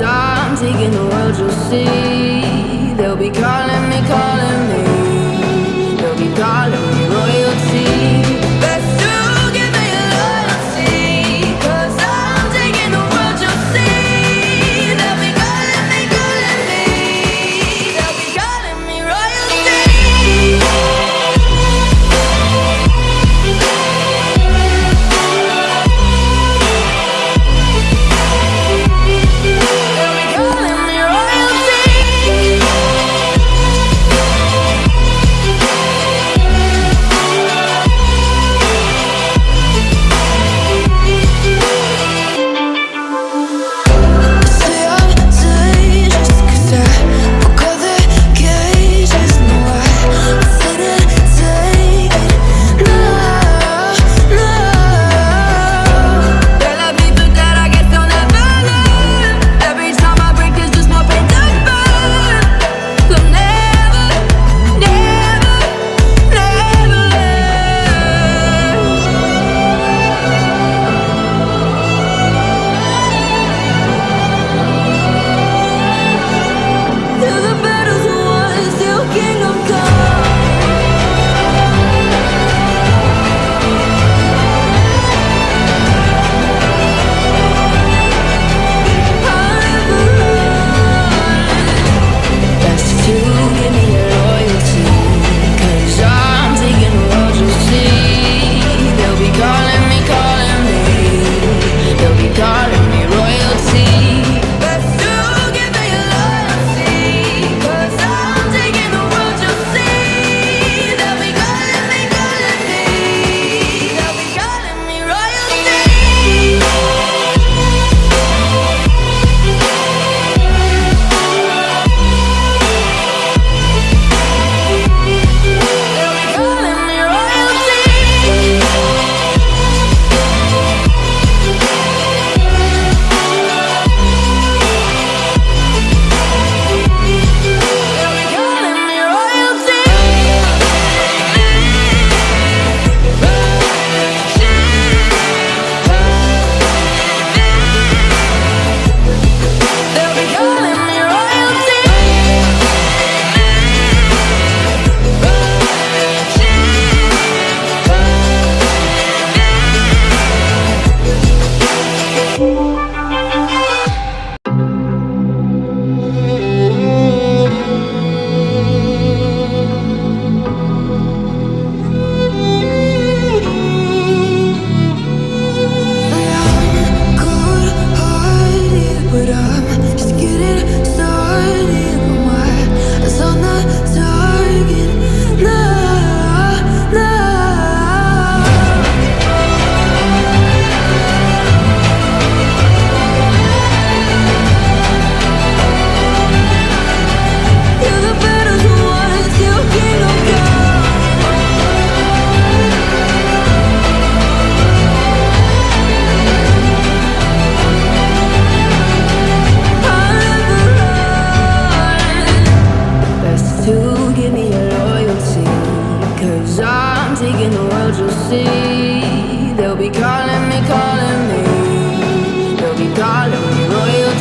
I'm taking the world you'll see.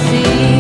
see.